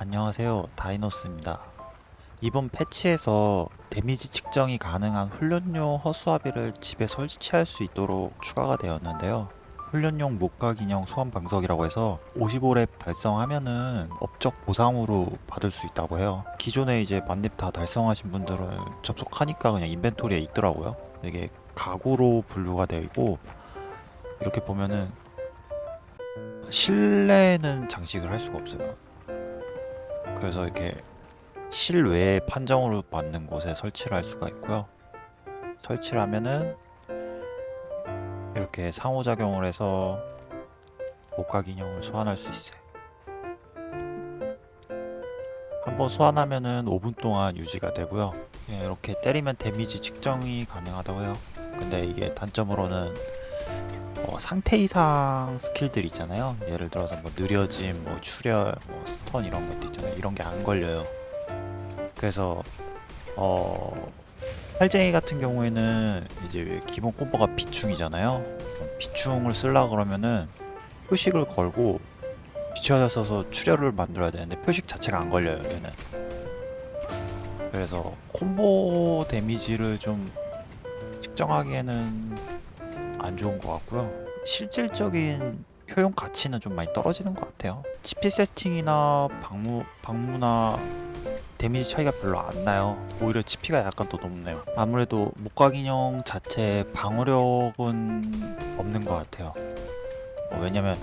안녕하세요. 다이노스입니다. 이번 패치에서 데미지 측정이 가능한 훈련용 허수아비를 집에 설치할 수 있도록 추가가 되었는데요. 훈련용 목각 인형 소환 방석이라고 해서 55렙 달성하면은 업적 보상으로 받을 수 있다고 해요. 기존에 이제 만렙 다 달성하신 분들은 접속하니까 그냥 인벤토리에 있더라고요. 이게 가구로 분류가 되어 있고 이렇게 보면은 실내는 장식을 할 수가 없어요 그래서 이렇게 실외 판정으로 받는 곳에 설치를 할 수가 있고요. 설치를 하면은 이렇게 상호작용을 해서 목각 인형을 소환할 수 있어요. 한번 소환하면은 5분 동안 유지가 되고요. 예, 이렇게 때리면 데미지 측정이 가능하다고 해요. 근데 이게 단점으로는 어, 상태 이상 스킬들 있잖아요. 예를 들어서 뭐 느려짐, 뭐 출혈, 뭐 stun 이런 것도 있잖아요. 이런 게 안 걸려요. 그래서 어 팔쟁이 같은 경우에는 이제 기본 콤보가 비충이잖아요. 비충을 쓰려 그러면은 표식을 걸고 비충을 써서 출혈을 만들어야 되는데 표식 자체가 안 걸려요. 얘는. 그래서 콤보 데미지를 좀 측정하기에는 안 좋은 것 같고요. 실질적인 효용 가치는 좀 많이 떨어지는 것 같아요. 치피 세팅이나 방무 방무나 데미지 차이가 별로 안 나요. 오히려 치피가 약간 더 높네요. 아무래도 목각 인형 자체 방어력은 없는 것 같아요. 어, 왜냐면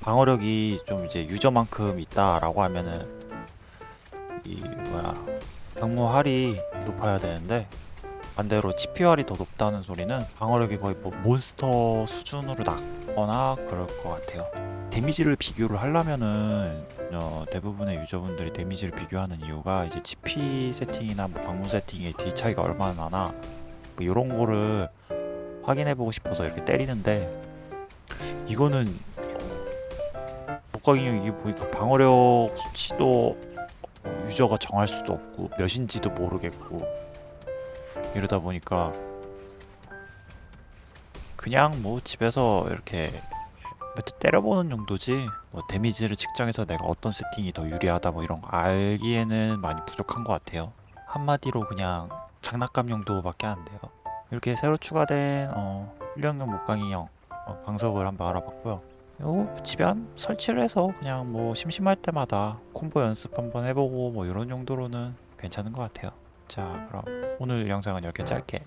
방어력이 좀 이제 유저만큼 있다라고 하면은 이 뭐야 방무 활이 높아야 되는데 반대로 활이 더 높다는 소리는 방어력이 거의 뭐 몬스터 수준으로 낮거나 그럴 것 같아요. 데미지를 비교를 하려면은 어, 대부분의 유저분들이 데미지를 비교하는 이유가 이제 GP 세팅이나 뭐 방문 세팅의 딜 차이가 얼마나 나나 뭐 이런 거를 확인해 보고 싶어서 이렇게 때리는데 이거는 인형 이게 보니까 방어력 수치도 어, 유저가 정할 수도 없고 몇인지도 모르겠고 이러다 보니까 그냥 뭐 집에서 이렇게 몇대 때려보는 정도지? 뭐 데미지를 측정해서 내가 어떤 세팅이 더 유리하다 뭐 이런 거 알기에는 많이 부족한 것 같아요. 한마디로 그냥 장난감 용도밖에 안 돼요. 이렇게 새로 추가된 어, 훈련용 목강인형 어, 방석을 한번 알아봤고요. 요 집에 한 설치를 해서 그냥 뭐 심심할 때마다 콤보 연습 한번 해보고 뭐 이런 정도로는 괜찮은 것 같아요 자 그럼 오늘 영상은 이렇게 짧게